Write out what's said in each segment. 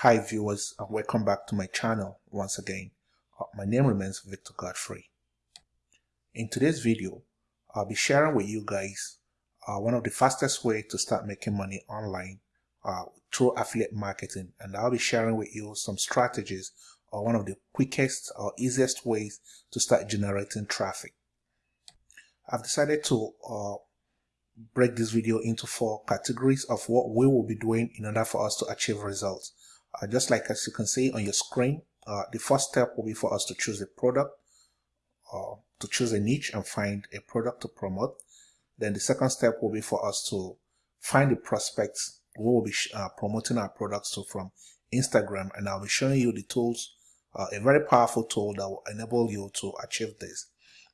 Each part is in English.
Hi viewers and welcome back to my channel once again. Uh, my name remains Victor Godfrey. In today's video, I'll be sharing with you guys uh, one of the fastest way to start making money online uh, through affiliate marketing and I'll be sharing with you some strategies or one of the quickest or easiest ways to start generating traffic. I've decided to uh, break this video into four categories of what we will be doing in order for us to achieve results. Uh, just like as you can see on your screen, uh, the first step will be for us to choose a product or to choose a niche and find a product to promote. Then the second step will be for us to find the prospects we will be uh, promoting our products to from Instagram and I'll be showing you the tools, uh, a very powerful tool that will enable you to achieve this.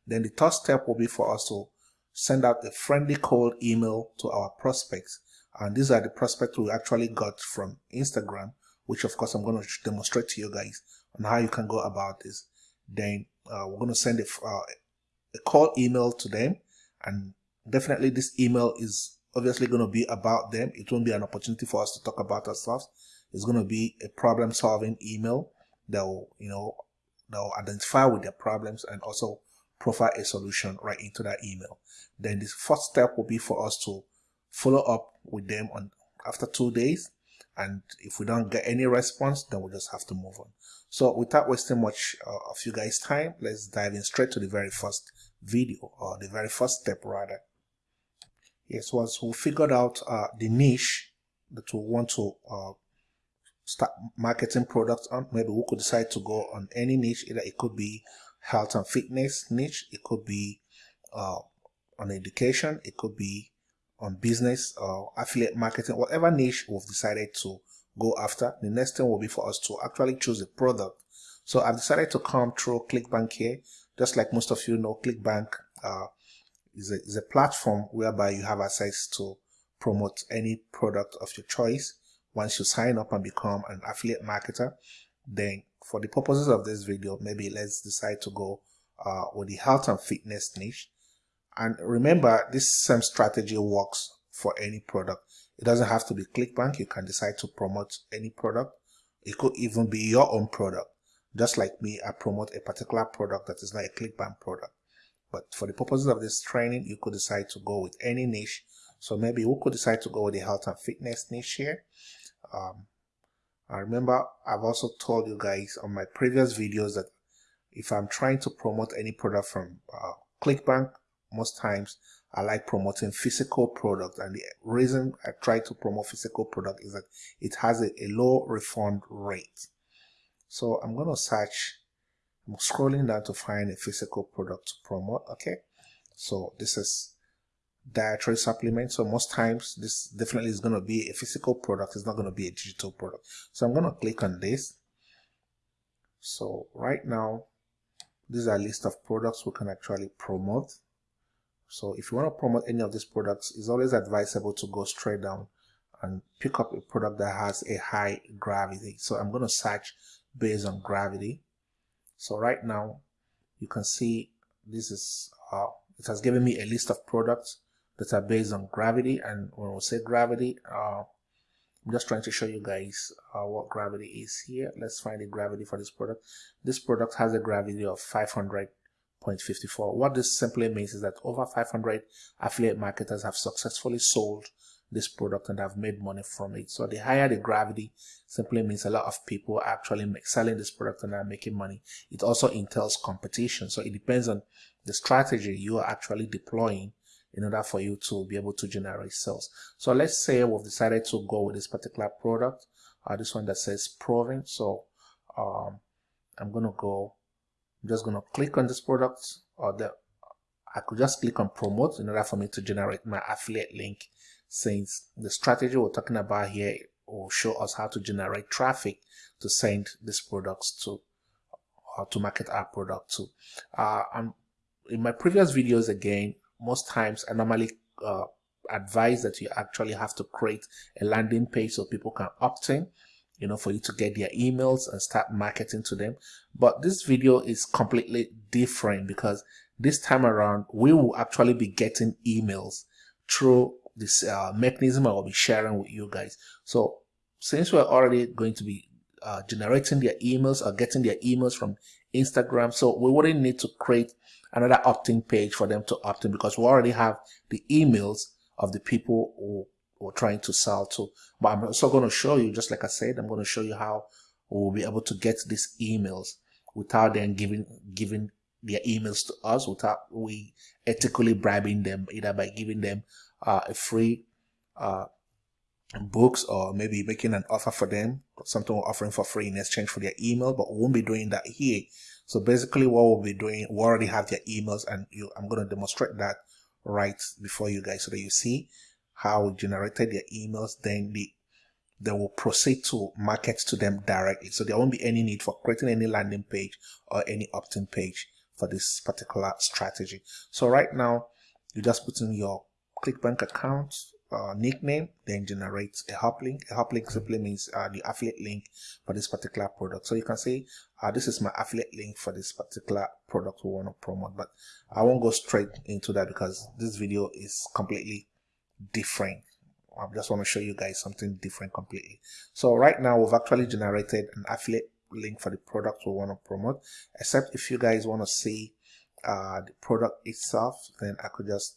Then the third step will be for us to send out a friendly cold email to our prospects and these are the prospects we actually got from Instagram which of course I'm going to demonstrate to you guys on how you can go about this. Then uh, we're going to send a, uh, a call email to them and definitely this email is obviously going to be about them. It won't be an opportunity for us to talk about ourselves. It's going to be a problem solving email that will, you know, that will identify with their problems and also provide a solution right into that email. Then the first step will be for us to follow up with them on after two days and if we don't get any response then we'll just have to move on. So without wasting much uh, of you guys time let's dive in straight to the very first video or the very first step rather. Yes once we figured out uh, the niche that we want to uh, start marketing products on maybe we could decide to go on any niche. Either it could be health and fitness niche it could be uh, on education it could be on business or affiliate marketing, whatever niche we've decided to go after. The next thing will be for us to actually choose a product. So I've decided to come through ClickBank here. Just like most of you know, ClickBank uh, is, a, is a platform whereby you have access to promote any product of your choice. Once you sign up and become an affiliate marketer, then for the purposes of this video, maybe let's decide to go uh, with the health and fitness niche. And remember, this same strategy works for any product. It doesn't have to be ClickBank. You can decide to promote any product. It could even be your own product. Just like me, I promote a particular product that is not a ClickBank product. But for the purposes of this training, you could decide to go with any niche. So maybe we could decide to go with the health and fitness niche here. Um, I remember I've also told you guys on my previous videos that if I'm trying to promote any product from uh, ClickBank, most times I like promoting physical product and the reason I try to promote physical product is that it has a, a low refund rate. So I'm going to search, I'm scrolling down to find a physical product to promote. Okay. So this is dietary supplement. So most times this definitely is going to be a physical product. It's not going to be a digital product. So I'm going to click on this. So right now, these are a list of products we can actually promote. So if you want to promote any of these products, it's always advisable to go straight down and pick up a product that has a high gravity. So I'm going to search based on gravity. So right now you can see this is, uh, it has given me a list of products that are based on gravity. And when we say gravity, uh, I'm just trying to show you guys uh, what gravity is here. Let's find the gravity for this product. This product has a gravity of 500 0.54. What this simply means is that over 500 affiliate marketers have successfully sold this product and have made money from it. So the higher the gravity simply means a lot of people are actually selling this product and are making money. It also entails competition. So it depends on the strategy you are actually deploying in order for you to be able to generate sales. So let's say we've decided to go with this particular product, uh, this one that says proven. So um, I'm going to go I'm just going to click on this product or the I could just click on promote in order for me to generate my affiliate link since the strategy we're talking about here will show us how to generate traffic to send these products to or to market our product to. Uh, I'm, in my previous videos again, most times I normally uh, advise that you actually have to create a landing page so people can opt in you know, for you to get their emails and start marketing to them. But this video is completely different because this time around, we will actually be getting emails through this uh, mechanism I will be sharing with you guys. So since we're already going to be uh, generating their emails or getting their emails from Instagram. So we wouldn't need to create another opt-in page for them to opt in because we already have the emails of the people who we're trying to sell to. But I'm also going to show you, just like I said, I'm going to show you how we'll be able to get these emails without them giving giving their emails to us without we ethically bribing them either by giving them uh, a free uh, books or maybe making an offer for them something we're offering for free in exchange for their email but we won't be doing that here so basically what we'll be doing we already have their emails and you, i'm going to demonstrate that right before you guys so that you see how we generated their emails then the they will proceed to market to them directly so there won't be any need for creating any landing page or any opt-in page for this particular strategy so right now you just put in your clickbank account uh, nickname, then generate a hop link. A hop link simply means uh, the affiliate link for this particular product. So you can say, uh, this is my affiliate link for this particular product we want to promote, but I won't go straight into that because this video is completely different. I just want to show you guys something different completely. So right now we've actually generated an affiliate link for the product we want to promote, except if you guys want to see uh, the product itself, then I could just,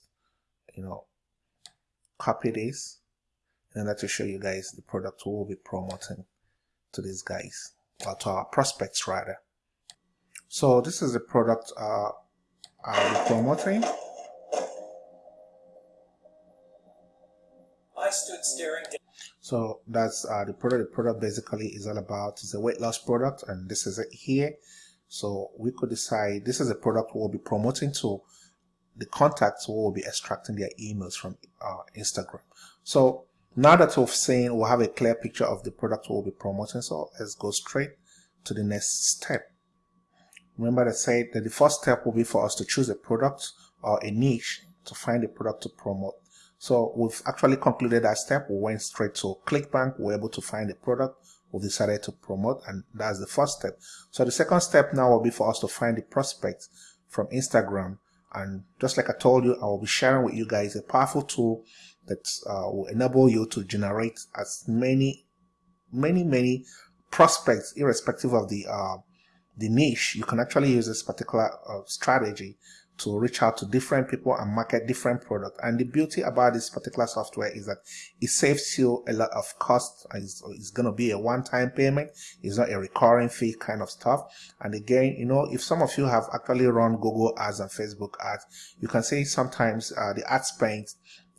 you know, copy this and that will show you guys the product we will be promoting to these guys or to our prospects rather so this is the product uh, I'll be promoting so that's uh, the product the product basically is all about is a weight loss product and this is it here so we could decide this is a product we'll be promoting to the contacts we will be extracting their emails from uh, Instagram. So now that we've seen, we'll have a clear picture of the product we'll be promoting. So let's go straight to the next step. Remember I said that the first step will be for us to choose a product or a niche to find a product to promote. So we've actually concluded that step. We went straight to ClickBank. We are able to find a product we decided to promote and that's the first step. So the second step now will be for us to find the prospect from Instagram and just like I told you, I will be sharing with you guys a powerful tool that uh, will enable you to generate as many, many, many prospects, irrespective of the uh, the niche. You can actually use this particular uh, strategy to reach out to different people and market different products. And the beauty about this particular software is that it saves you a lot of cost. It's, it's going to be a one-time payment. It's not a recurring fee kind of stuff. And again, you know, if some of you have actually run Google ads and Facebook ads, you can say sometimes uh, the ad spend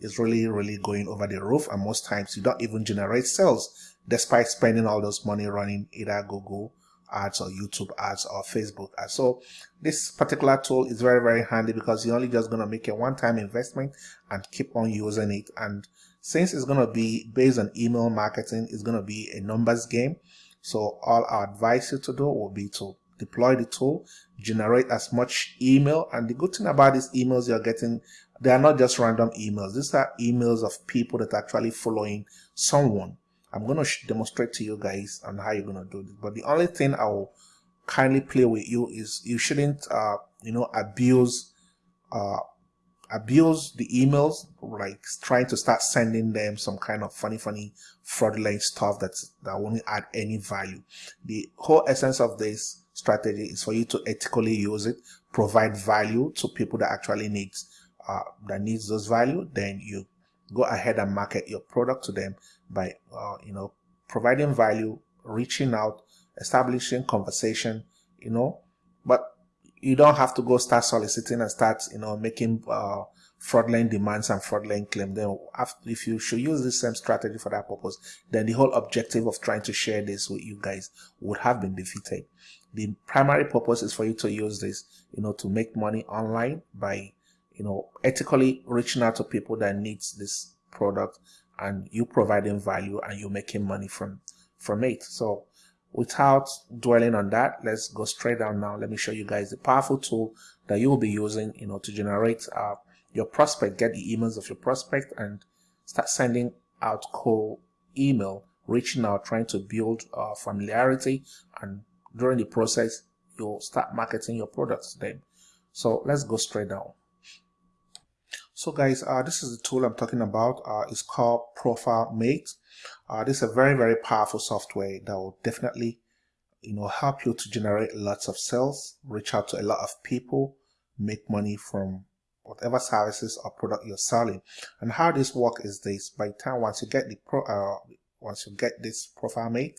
is really, really going over the roof. And most times you don't even generate sales despite spending all those money running either Google ads or YouTube ads or Facebook ads. So this particular tool is very, very handy because you're only just going to make a one-time investment and keep on using it. And since it's going to be based on email marketing, it's going to be a numbers game. So all I advise you to do will be to deploy the tool, generate as much email. And the good thing about these emails you're getting, they are not just random emails. These are emails of people that are actually following someone I'm going to demonstrate to you guys on how you're going to do this. But the only thing I will kindly play with you is you shouldn't, uh, you know, abuse, uh, abuse the emails, like trying to start sending them some kind of funny, funny, fraudulent stuff that's, that won't add any value. The whole essence of this strategy is for you to ethically use it, provide value to people that actually needs, uh, that needs those value. Then you go ahead and market your product to them by uh, you know providing value reaching out establishing conversation you know. But you don't have to go start soliciting and start you know making uh, fraudulent demands and fraudulent claim. Then after, if you should use the same strategy for that purpose then the whole objective of trying to share this with you guys would have been defeated. The primary purpose is for you to use this you know to make money online by you know ethically reaching out to people that needs this product and you providing value and you making money from from it. So without dwelling on that let's go straight down now. Let me show you guys the powerful tool that you will be using you know to generate uh, your prospect get the emails of your prospect and start sending out cold email reaching out trying to build uh, familiarity and during the process you'll start marketing your products to them so let's go straight down so guys, uh, this is the tool I'm talking about. Uh, it's called Profile Mate. Uh, this is a very, very powerful software that will definitely, you know, help you to generate lots of sales, reach out to a lot of people, make money from whatever services or product you're selling. And how this work is this: by time once you get the pro, uh, once you get this ProfileMate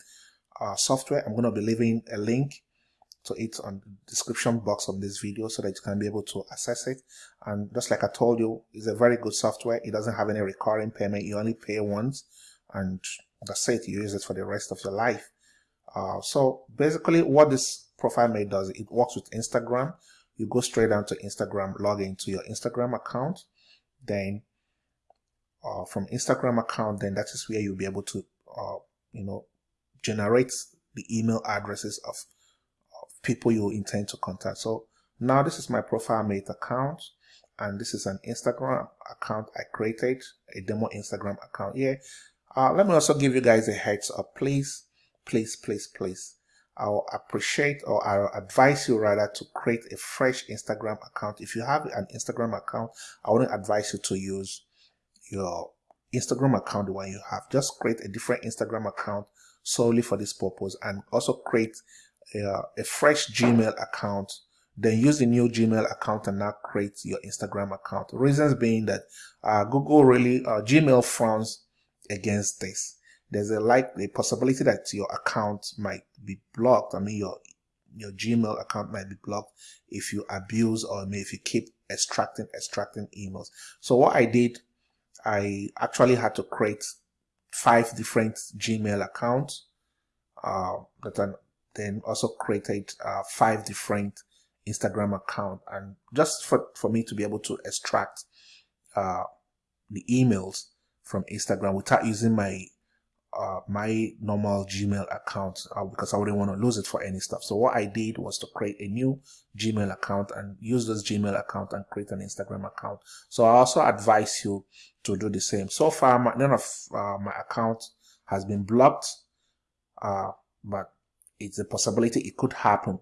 uh, software, I'm going to be leaving a link to it on the description box of this video so that you can be able to access it. And just like I told you, it's a very good software. It doesn't have any recurring payment. You only pay once and that's it. You use it for the rest of your life. Uh, so basically what this profile mate does, it works with Instagram. You go straight down to Instagram, log into your Instagram account. Then uh, from Instagram account, then that is where you'll be able to, uh, you know, generate the email addresses of people you intend to contact. So now this is my profile mate account and this is an Instagram account I created, a demo Instagram account here. Uh, let me also give you guys a heads up, please, please, please, please. I'll appreciate or I'll advise you rather to create a fresh Instagram account. If you have an Instagram account, I wouldn't advise you to use your Instagram account, the one you have. Just create a different Instagram account solely for this purpose and also create a, fresh Gmail account, then use the new Gmail account and now create your Instagram account. Reasons being that uh, Google really, uh, Gmail frowns against this. There's a like a possibility that your account might be blocked. I mean, your your Gmail account might be blocked if you abuse or if you keep extracting extracting emails. So what I did, I actually had to create five different Gmail accounts uh, that are then also created uh, five different Instagram account and just for, for me to be able to extract uh, the emails from Instagram without using my uh, my normal Gmail account uh, because I wouldn't want to lose it for any stuff. So what I did was to create a new Gmail account and use this Gmail account and create an Instagram account. So I also advise you to do the same. So far, my, none of uh, my account has been blocked, uh, but it's a possibility it could happen.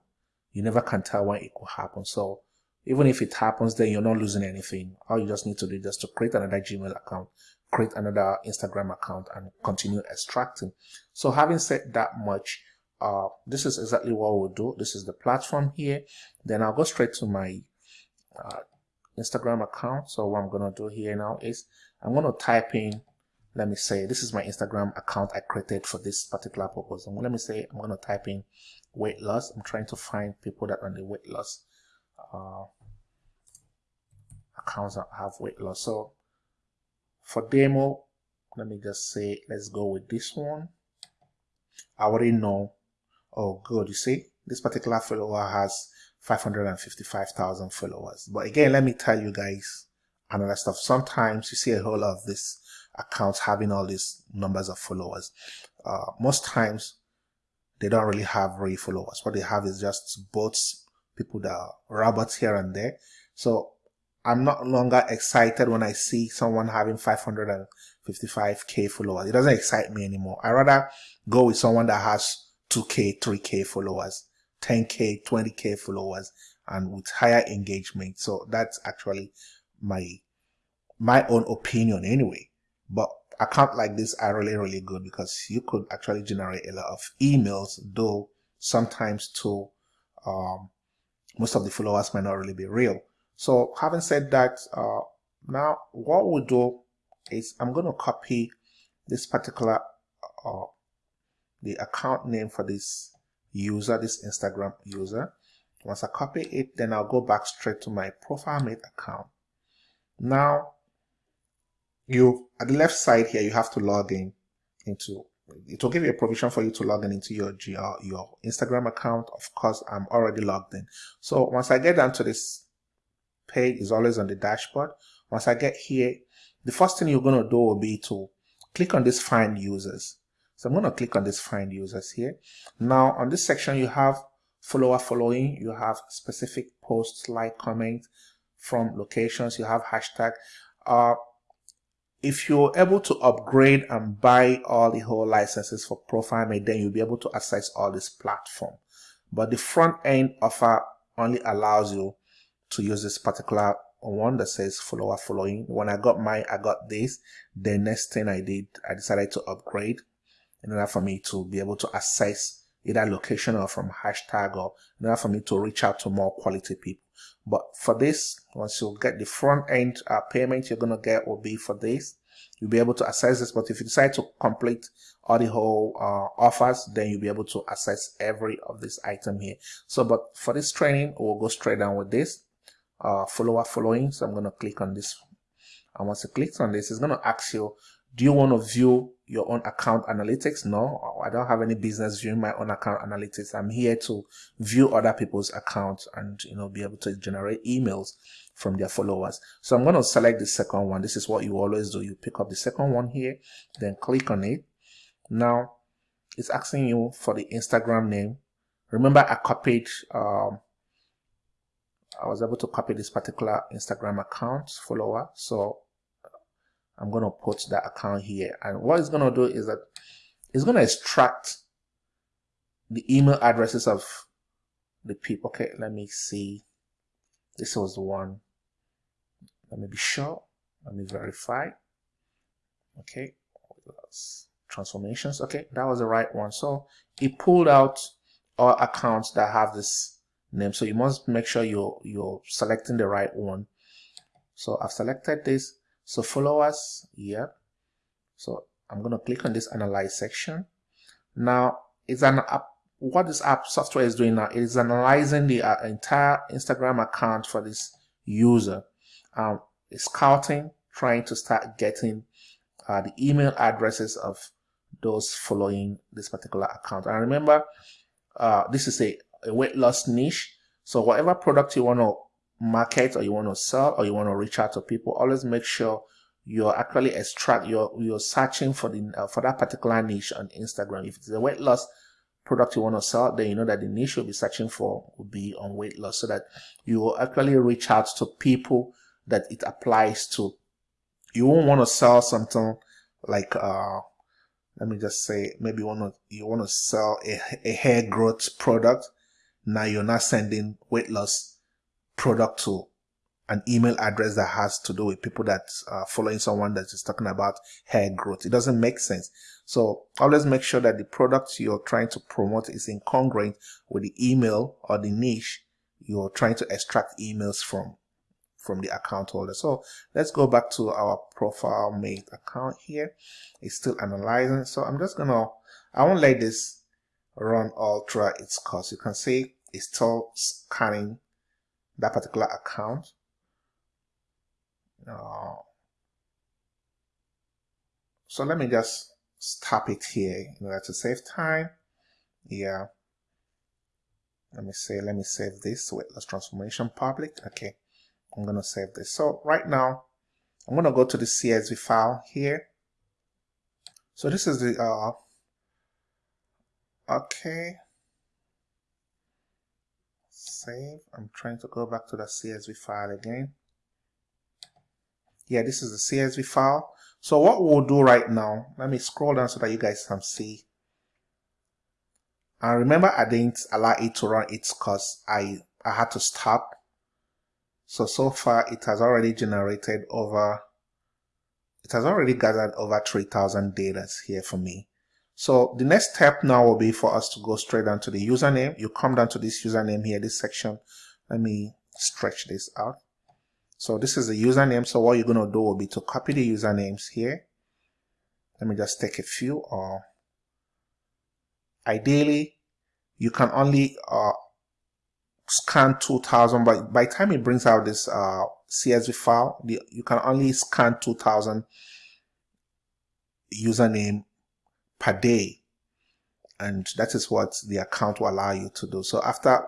You never can tell when it could happen. So even if it happens, then you're not losing anything. All you just need to do is just to create another Gmail account, create another Instagram account and continue extracting. So having said that much, uh, this is exactly what we'll do. This is the platform here. Then I'll go straight to my uh, Instagram account. So what I'm going to do here now is I'm going to type in let me say this is my Instagram account I created for this particular purpose. And let me say I'm going to type in weight loss. I'm trying to find people that on the weight loss uh, accounts that have weight loss. So for demo, let me just say let's go with this one. I already know. Oh, good. You see, this particular follower has 555,000 followers. But again, let me tell you guys another stuff. Sometimes you see a whole lot of this accounts having all these numbers of followers. Uh, most times they don't really have real followers. What they have is just bots, people that are robots here and there. So I'm not longer excited when I see someone having 555k followers. It doesn't excite me anymore. I rather go with someone that has 2k, 3k followers, 10k, 20k followers, and with higher engagement. So that's actually my my own opinion anyway. But account like this are really, really good because you could actually generate a lot of emails, though sometimes too, um, most of the followers might not really be real. So having said that, uh, now what we'll do is I'm going to copy this particular, uh, the account name for this user, this Instagram user. Once I copy it, then I'll go back straight to my profile mate account. Now, you at the left side here you have to log in into it will give you a provision for you to log in into your GR, your Instagram account. Of course, I'm already logged in. So once I get down to this page, is always on the dashboard. Once I get here, the first thing you're going to do will be to click on this find users. So I'm going to click on this find users here. Now on this section, you have follower following, you have specific posts, like, comment from locations, you have hashtag. Uh, if you're able to upgrade and buy all the whole licenses for ProfileMate, then you'll be able to access all this platform. But the front end offer only allows you to use this particular one that says follower following. When I got mine, I got this. The next thing I did, I decided to upgrade in order for me to be able to access either location or from hashtag or in order for me to reach out to more quality people. But for this, once you get the front end uh, payment you're going to get will be for this. You'll be able to access this. But if you decide to complete all the whole uh, offers, then you'll be able to access every of this item here. So, but for this training, we'll go straight down with this uh, follower following. So I'm going to click on this. And once you click on this, it's going to ask you do you want to view your own account analytics? No, I don't have any business viewing my own account analytics. I'm here to view other people's accounts and, you know, be able to generate emails from their followers. So I'm going to select the second one. This is what you always do. You pick up the second one here, then click on it. Now it's asking you for the Instagram name. Remember I copied, um, I was able to copy this particular Instagram account follower. So I'm going to put that account here. And what it's going to do is that it's going to extract the email addresses of the people. Okay, let me see. This was the one. Let me be sure. Let me verify. Okay, transformations. Okay, that was the right one. So it pulled out all accounts that have this name. So you must make sure you're you're selecting the right one. So I've selected this. So followers, yeah. So I'm going to click on this analyze section. Now it's an app. What this app software is doing now is analyzing the uh, entire Instagram account for this user. Um, scouting, trying to start getting uh, the email addresses of those following this particular account. And remember, uh, this is a, a weight loss niche. So whatever product you want to market or you want to sell or you want to reach out to people, always make sure you're actually extract you're you're searching for the uh, for that particular niche on Instagram. If it's a weight loss product you want to sell, then you know that the niche you'll be searching for will be on weight loss, so that you will actually reach out to people that it applies to. You won't want to sell something like uh let me just say maybe you want to you want to sell a, a hair growth product now you're not sending weight loss product to an email address that has to do with people that are following someone that is talking about hair growth. It doesn't make sense. So always make sure that the product you're trying to promote is incongruent with the email or the niche you're trying to extract emails from from the account holder. So let's go back to our ProfileMate account here. It's still analyzing. So I'm just gonna, I won't let this run all throughout its course. You can see it's still scanning that particular account. Uh, so let me just stop it here in order to save time. Yeah. Let me say, let me save this with let's transformation public. Okay. I'm going to save this. So right now, I'm going to go to the CSV file here. So this is the, uh, okay save. I'm trying to go back to the CSV file again. Yeah, this is the CSV file. So what we'll do right now, let me scroll down so that you guys can see. And remember, I didn't allow it to run its because I, I had to stop. So, so far it has already generated over, it has already gathered over 3000 data here for me. So the next step now will be for us to go straight down to the username. You come down to this username here, this section. Let me stretch this out. So this is the username. So what you're going to do will be to copy the usernames here. Let me just take a few or ideally you can only uh, scan 2000 but by the time it brings out this uh, CSV file the, you can only scan 2000 username per day. And that is what the account will allow you to do. So after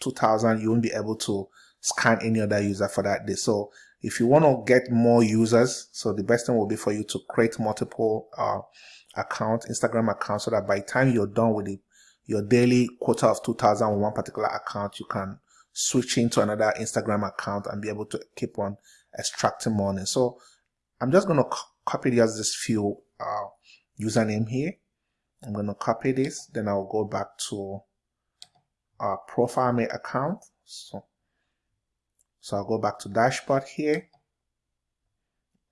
2000, you won't be able to scan any other user for that day. So if you want to get more users, so the best thing will be for you to create multiple uh, account, Instagram accounts, so that by the time you're done with it, your daily quota of 2000 on one particular account, you can switch into another Instagram account and be able to keep on extracting money. So I'm just going to copy just this few uh, username here. I'm going to copy this. Then I'll go back to our ProfileMate account. So, so I'll go back to dashboard here.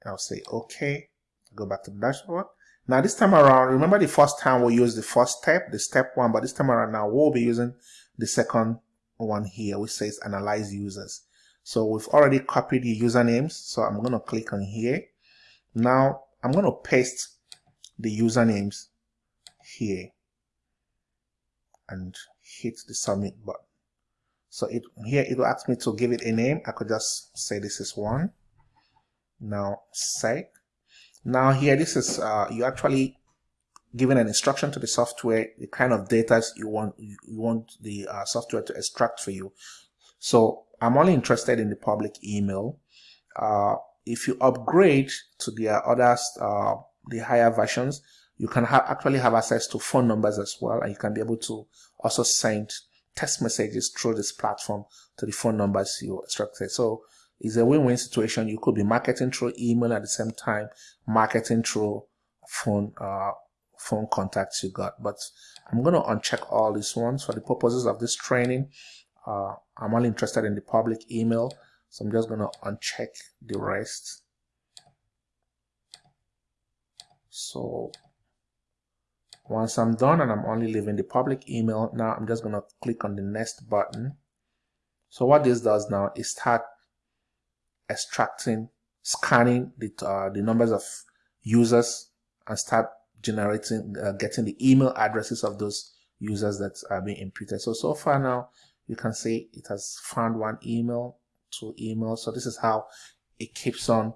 I'll say OK. Go back to dashboard. Now this time around, remember the first time we used the first step, the step one, but this time around now we'll be using the second one here, which says analyze users. So we've already copied the usernames. So I'm going to click on here. Now I'm going to paste the usernames here and hit the submit button. So it here it will ask me to give it a name. I could just say this is one. Now save. Now here this is uh, you actually giving an instruction to the software the kind of data you want you want the uh, software to extract for you. So I'm only interested in the public email. Uh, if you upgrade to the other uh, the higher versions, you can actually have access to phone numbers as well, and you can be able to also send text messages through this platform to the phone numbers you extracted. So it's a win-win situation. You could be marketing through email at the same time, marketing through phone uh, phone contacts you got. But I'm going to uncheck all these ones for the purposes of this training. Uh, I'm only interested in the public email, so I'm just going to uncheck the rest. So once I'm done and I'm only leaving the public email, now I'm just going to click on the next button. So what this does now is start extracting, scanning the, uh, the numbers of users and start generating, uh, getting the email addresses of those users that are being imputed. So, so far now, you can see it has found one email, two emails. So this is how it keeps on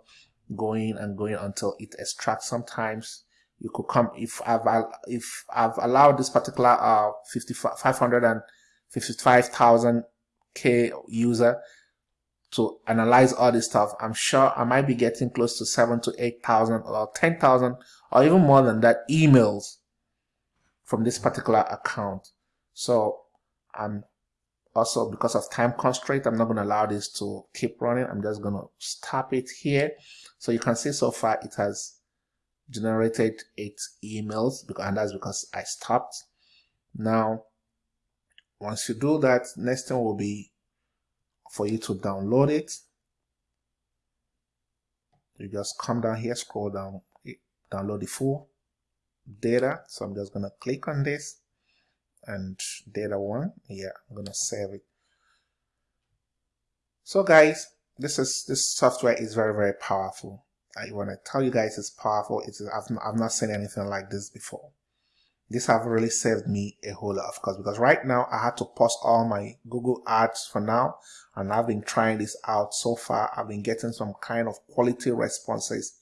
going and going until it extracts. Sometimes you could come, if I've, if I've allowed this particular, uh, 555,000 K user to analyze all this stuff, I'm sure I might be getting close to seven to 8,000 or 10,000 or even more than that emails from this particular account. So I'm also because of time constraint, I'm not going to allow this to keep running. I'm just going to stop it here. So you can see so far it has generated eight emails and that's because I stopped. Now, once you do that, next thing will be for you to download it. You just come down here, scroll down, download the full data. So I'm just going to click on this and data one. Yeah, I'm to save it. So guys, this is this software is very very powerful. I want to tell you guys it's powerful. It's I've, I've not seen anything like this before this have really saved me a whole lot of course because right now I had to pause all my Google ads for now and I've been trying this out so far I've been getting some kind of quality responses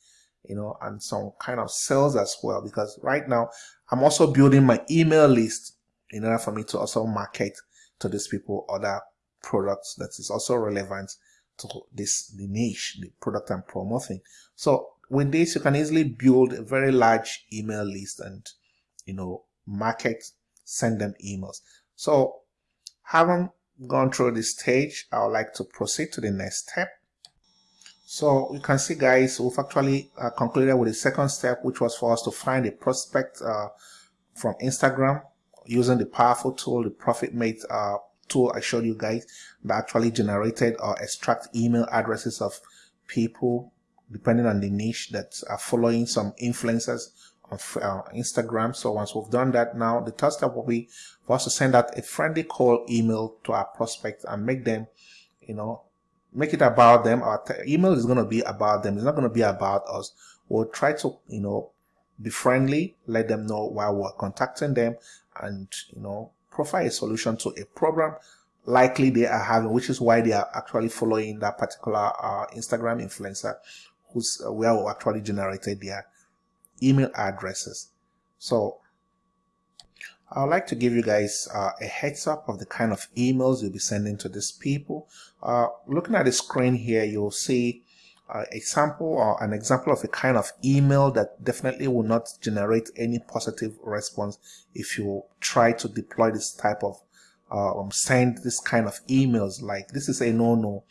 you know and some kind of sales as well because right now I'm also building my email list in order for me to also market to these people other products that is also relevant to this the niche the product I'm promoting so with this you can easily build a very large email list and you know, market, send them emails. So having gone through this stage, I would like to proceed to the next step. So you can see guys, we've actually uh, concluded with the second step, which was for us to find a prospect uh, from Instagram using the powerful tool, the Profitmate uh, tool I showed you guys that actually generated or extract email addresses of people depending on the niche that are following some influencers on uh, Instagram. So once we've done that now, the third step will be for us to send out a friendly call email to our prospects and make them, you know, make it about them. Our email is going to be about them. It's not going to be about us. We'll try to, you know, be friendly, let them know why we're contacting them and, you know, provide a solution to a problem likely they are having, which is why they are actually following that particular uh, Instagram influencer who's uh, where we actually generated their email addresses. So I would like to give you guys uh, a heads up of the kind of emails you'll be sending to these people. Uh, looking at the screen here, you'll see a sample or an example of a kind of email that definitely will not generate any positive response if you try to deploy this type of um, send this kind of emails like this is a no-no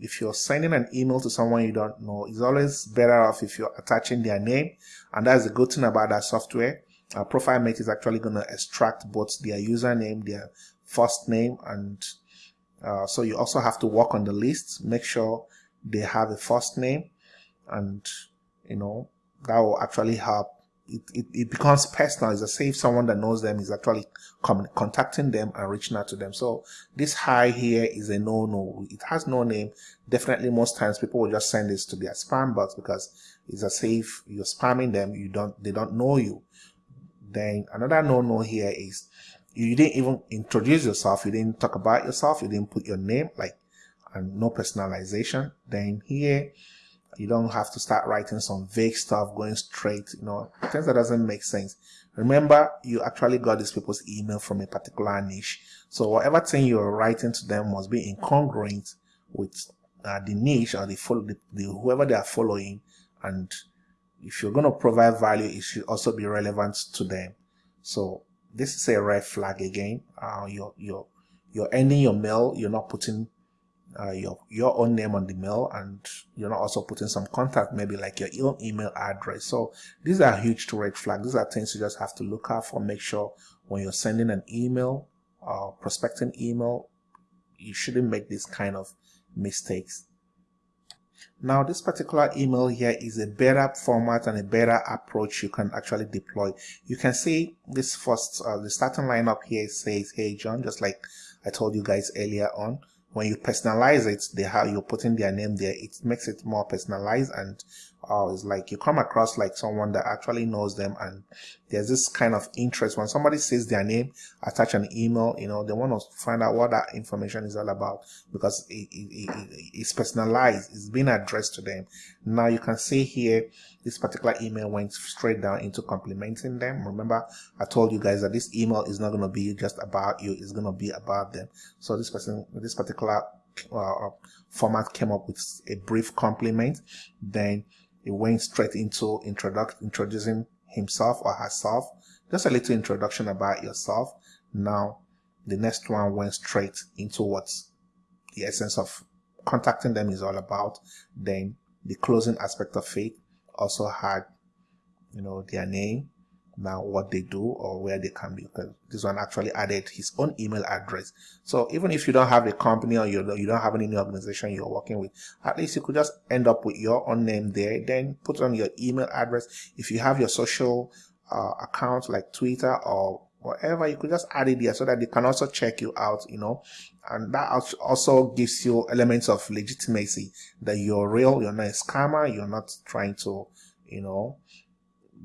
if you're sending an email to someone you don't know, it's always better off if you're attaching their name. And that's the good thing about that software. Uh, Profitmate is actually going to extract both their username, their first name, and uh, so you also have to work on the list, make sure they have a first name, and you know that will actually help it, it, it, becomes personal. It's as if someone that knows them is actually contacting them and reaching out to them. So this hi here is a no-no. It has no name. Definitely most times people will just send this to their spam box because it's as if you're spamming them. You don't, they don't know you. Then another no-no here is you didn't even introduce yourself. You didn't talk about yourself. You didn't put your name like and no personalization. Then here you don't have to start writing some vague stuff going straight, you know, things that doesn't make sense. Remember, you actually got these people's email from a particular niche. So whatever thing you're writing to them must be incongruent with uh, the niche or the, follow, the, the whoever they are following. And if you're going to provide value, it should also be relevant to them. So this is a red flag again. Uh, you're, you're, you're ending your mail. You're not putting uh, your your own name on the mail and you're not also putting some contact maybe like your own email address. So these are huge to red flags. These are things you just have to look out for. Make sure when you're sending an email or uh, prospecting email you shouldn't make this kind of mistakes. Now this particular email here is a better format and a better approach you can actually deploy. You can see this first uh, the starting lineup here says hey john just like i told you guys earlier on when you personalize it, they have you're putting their name there. It makes it more personalized and uh, it's like you come across like someone that actually knows them and there's this kind of interest when somebody says their name, attach an email, you know, they want to find out what that information is all about because it, it, it, it's personalized, it's being addressed to them. Now you can see here, this particular email went straight down into complimenting them. Remember, I told you guys that this email is not going to be just about you, it's going to be about them. So this person, this particular uh, format came up with a brief compliment. Then it went straight into introduc introducing himself or herself. Just a little introduction about yourself. Now, the next one went straight into what the essence of contacting them is all about. Then the closing aspect of it also had, you know, their name, now what they do or where they can be this one actually added his own email address. So even if you don't have a company or you don't, you don't have any organization you're working with at least you could just end up with your own name there. Then put on your email address. If you have your social uh, account like twitter or whatever you could just add it there so that they can also check you out you know. And that also gives you elements of legitimacy that you're real you're not a scammer you're not trying to you know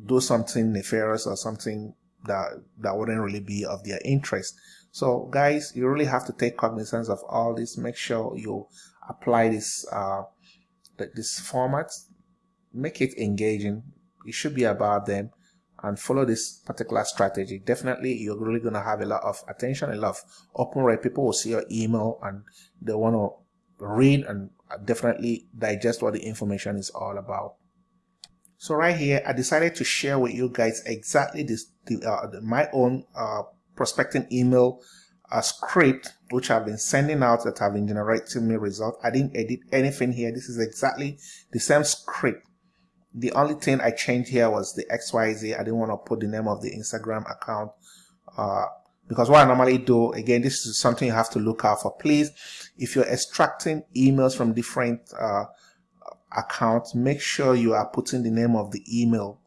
do something nefarious or something that that wouldn't really be of their interest. So guys you really have to take cognizance of all this. Make sure you apply this uh this format. Make it engaging. It should be about them and follow this particular strategy. Definitely you're really going to have a lot of attention a lot of open rate. People will see your email and they want to read and definitely digest what the information is all about so right here, I decided to share with you guys exactly this, the, uh, my own uh, prospecting email uh, script, which I've been sending out that have been generating me results. I didn't edit anything here. This is exactly the same script. The only thing I changed here was the XYZ. I didn't want to put the name of the Instagram account uh, because what I normally do, again, this is something you have to look out for. Please, if you're extracting emails from different uh, account, make sure you are putting the name of the email,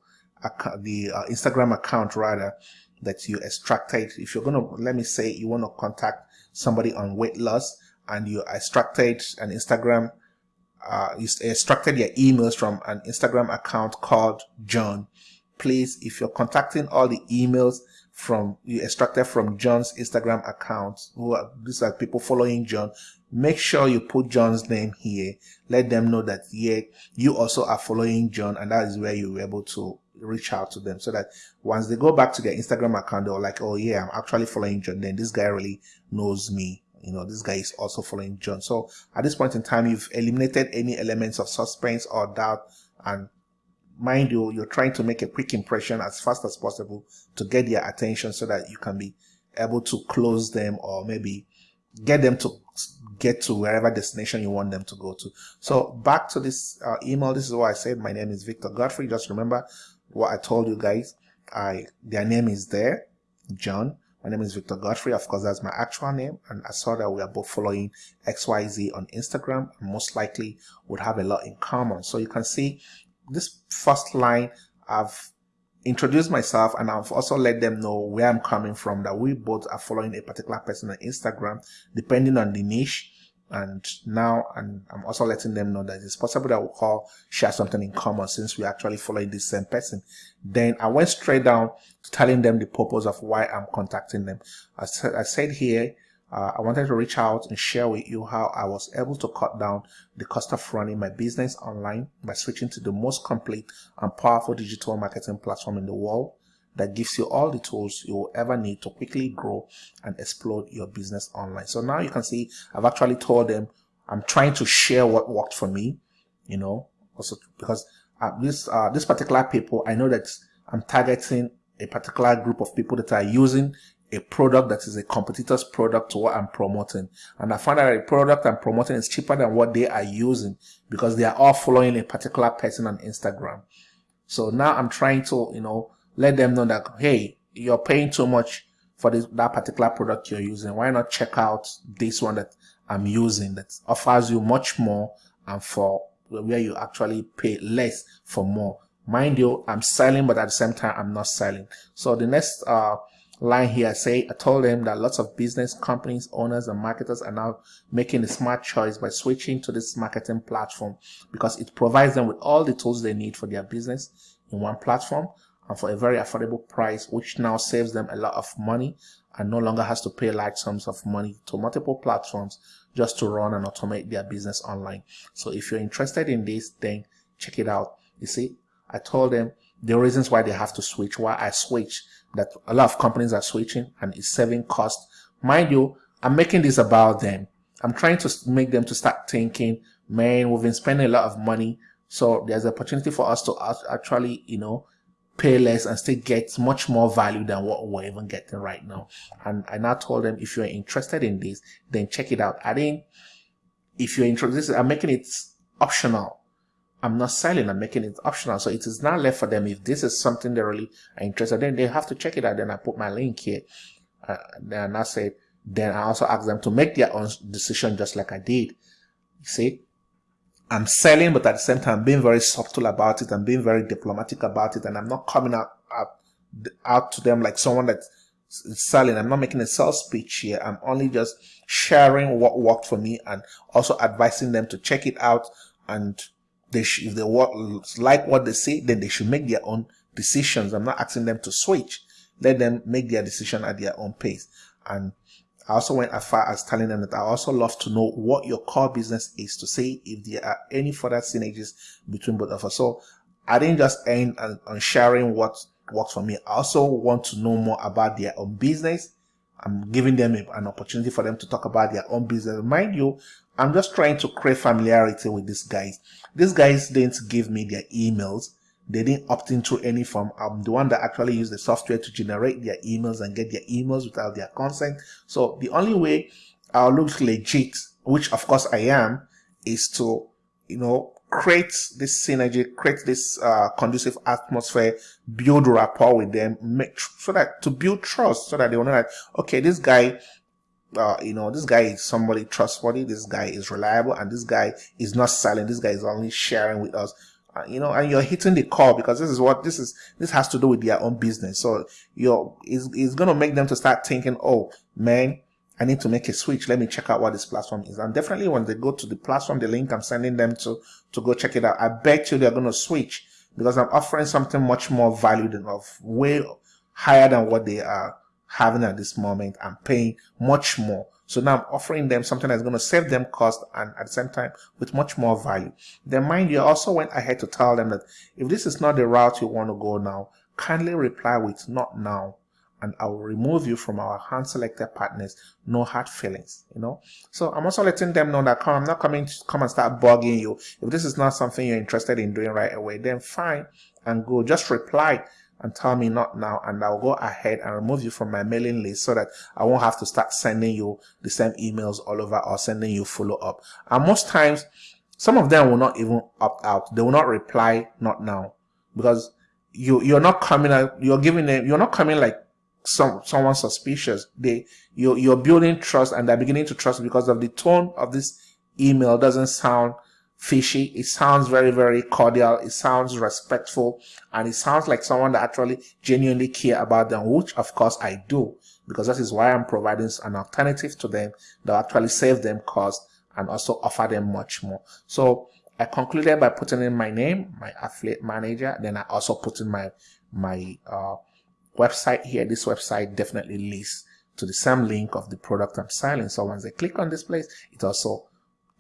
the uh, Instagram account rather, that you extracted. If you're going to, let me say you want to contact somebody on weight loss and you extracted an Instagram, uh, you extracted your emails from an Instagram account called John. Please, if you're contacting all the emails from you extracted from John's Instagram account, who are, these are people following John, make sure you put John's name here. Let them know that yeah, you also are following John and that is where you're able to reach out to them so that once they go back to their Instagram account, they're like, oh yeah, I'm actually following John. Then this guy really knows me. You know, this guy is also following John. So at this point in time, you've eliminated any elements of suspense or doubt and mind you, you're trying to make a quick impression as fast as possible to get their attention so that you can be able to close them or maybe get them to get to wherever destination you want them to go to. So back to this uh, email. This is what I said. My name is Victor Godfrey. Just remember what I told you guys. I their name is there, John. My name is Victor Godfrey. Of course, that's my actual name. And I saw that we are both following XYZ on Instagram most likely would have a lot in common. So you can see this first line I've introduced myself and I've also let them know where I'm coming from, that we both are following a particular person on Instagram, depending on the niche. And now and I'm also letting them know that it's possible that we all share something in common since we're actually following the same person. Then I went straight down to telling them the purpose of why I'm contacting them. I said, I said here, uh, I wanted to reach out and share with you how I was able to cut down the cost of running my business online by switching to the most complete and powerful digital marketing platform in the world that gives you all the tools you will ever need to quickly grow and explode your business online. So now you can see I've actually told them I'm trying to share what worked for me, you know, also because uh, this uh, this particular people, I know that I'm targeting a particular group of people that are using a product that is a competitor's product to what I'm promoting. And I find that a product I'm promoting is cheaper than what they are using because they are all following a particular person on Instagram. So now I'm trying to, you know, let them know that, hey, you're paying too much for this, that particular product you're using. Why not check out this one that I'm using that offers you much more and for where you actually pay less for more. Mind you, I'm selling, but at the same time, I'm not selling. So the next, uh, line here say I told them that lots of business companies, owners and marketers are now making a smart choice by switching to this marketing platform because it provides them with all the tools they need for their business in one platform and for a very affordable price, which now saves them a lot of money and no longer has to pay large sums of money to multiple platforms just to run and automate their business online. So if you're interested in this, then check it out. You see, I told them the reasons why they have to switch, why I switch, that a lot of companies are switching and it's saving cost. Mind you, I'm making this about them. I'm trying to make them to start thinking, man, we've been spending a lot of money. So there's an opportunity for us to actually, you know, pay less and still get much more value than what we're even getting right now. And I now told them, if you're interested in this, then check it out. I think if you're interested, I'm making it optional. I'm not selling, I'm making it optional. So it is not left for them. If this is something they really are interested in, they have to check it out. Then I put my link here. Uh, then I said, then I also ask them to make their own decision just like I did. You see, I'm selling, but at the same time, being very subtle about it and being very diplomatic about it. And I'm not coming out, out, out to them like someone that's selling. I'm not making a sales speech here. I'm only just sharing what worked for me and also advising them to check it out and they should, if they like what they say, then they should make their own decisions. I'm not asking them to switch. Let them make their decision at their own pace. And I also went as far as telling them that I also love to know what your core business is to see if there are any further synergies between both of us. So I didn't just end on, on sharing what works for me. I also want to know more about their own business. I'm giving them an opportunity for them to talk about their own business. Mind you, I'm just trying to create familiarity with these guys. These guys didn't give me their emails. They didn't opt into any form. I'm the one that actually used the software to generate their emails and get their emails without their consent. So the only way I'll look legit, which of course I am, is to, you know, create this synergy, create this uh, conducive atmosphere, build rapport with them, make so that to build trust, so that they will know that okay, this guy uh, you know, this guy is somebody trustworthy, this guy is reliable, and this guy is not selling, this guy is only sharing with us. Uh, you know, and you're hitting the call because this is what this is. This has to do with their own business. So you're is is going to make them to start thinking, oh man, I need to make a switch. Let me check out what this platform is. And definitely when they go to the platform, the link I'm sending them to to go check it out, I bet you they're going to switch because I'm offering something much more value than of way higher than what they are having at this moment and paying much more. So now I'm offering them something that's going to save them cost and at the same time with much more value. Then mind you, I also went ahead to tell them that if this is not the route you want to go now, kindly reply with not now and I will remove you from our hand selected partners. No hard feelings, you know. So I'm also letting them know that come, I'm not coming to come and start bugging you. If this is not something you're interested in doing right away, then fine and go. Just reply and tell me not now and I'll go ahead and remove you from my mailing list so that I won't have to start sending you the same emails all over or sending you follow up. And most times, some of them will not even opt out. They will not reply not now because you, you're not coming out, you're giving them, you're not coming like some, someone suspicious. They, you're, you're building trust and they're beginning to trust because of the tone of this email doesn't sound fishy. It sounds very, very cordial. It sounds respectful and it sounds like someone that actually genuinely care about them, which of course I do because that is why I'm providing an alternative to them that actually save them cost and also offer them much more. So I concluded by putting in my name, my affiliate manager. Then I also put in my, my, uh, website here. This website definitely leads to the same link of the product I'm selling. So once they click on this place, it also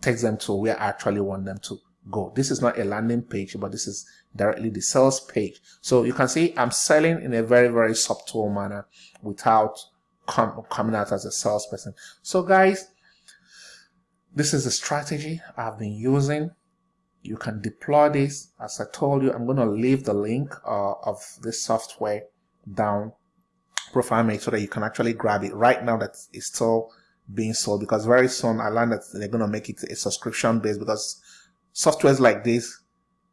takes them to where I actually want them to go. This is not a landing page, but this is directly the sales page. So you can see I'm selling in a very, very subtle manner without com coming out as a salesperson. So guys, this is a strategy I've been using. You can deploy this. As I told you, I'm going to leave the link uh, of this software down ProfileMate so that you can actually grab it right now that it's still being sold because very soon I learned that they're going to make it a subscription based because softwares like this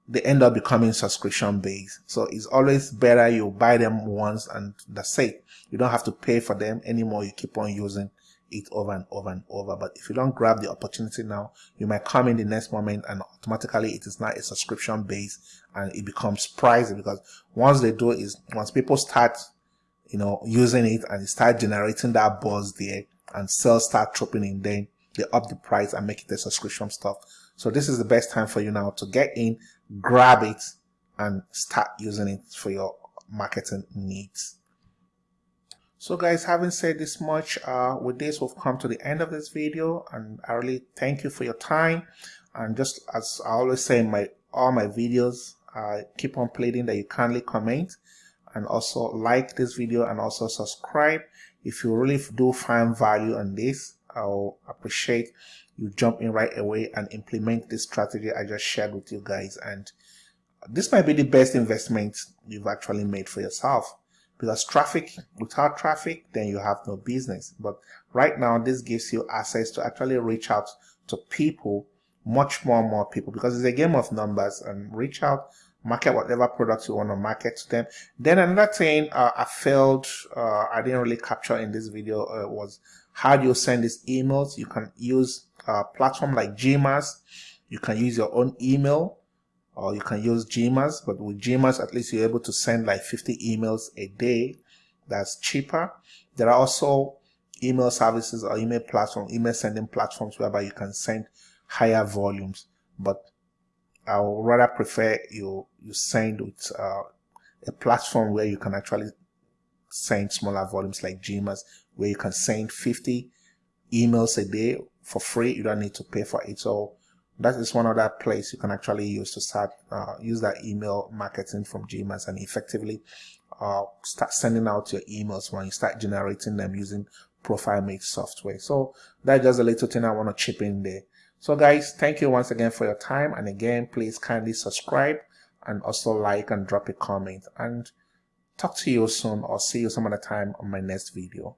they end up becoming subscription based. So it's always better you buy them once and that's it. You don't have to pay for them anymore. You keep on using it over and over and over. But if you don't grab the opportunity now, you might come in the next moment and automatically it is not a subscription base and it becomes pricey because once they do is once people start, you know, using it and start generating that buzz there and sales start dropping in, then they up the price and make it a subscription stuff. So this is the best time for you now to get in, grab it and start using it for your marketing needs. So guys, having said this much, uh, with this, we've come to the end of this video and I really thank you for your time. And just as I always say in my all my videos, I keep on pleading that you kindly comment and also like this video and also subscribe. If you really do find value on this, I'll appreciate you jump in right away and implement this strategy I just shared with you guys. And this might be the best investment you've actually made for yourself because traffic, without traffic, then you have no business. But right now, this gives you access to actually reach out to people, much more, and more people because it's a game of numbers and reach out market whatever products you want to market to them. Then another thing uh, I failed, uh, I didn't really capture in this video uh, was how do you send these emails? You can use a platform like GMass. You can use your own email or you can use GMass, but with GMass, at least you're able to send like 50 emails a day. That's cheaper. There are also email services or email platform, email sending platforms whereby you can send higher volumes. But I would rather prefer you you send with uh, a platform where you can actually send smaller volumes like GMass, where you can send 50 emails a day for free. You don't need to pay for it. So that is one other place you can actually use to start uh, use that email marketing from GMass and effectively uh, start sending out your emails when you start generating them using ProfileMate software. So that's just a little thing I want to chip in there. So guys, thank you once again for your time. And again, please kindly subscribe and also like and drop a comment and talk to you soon or see you some other time on my next video.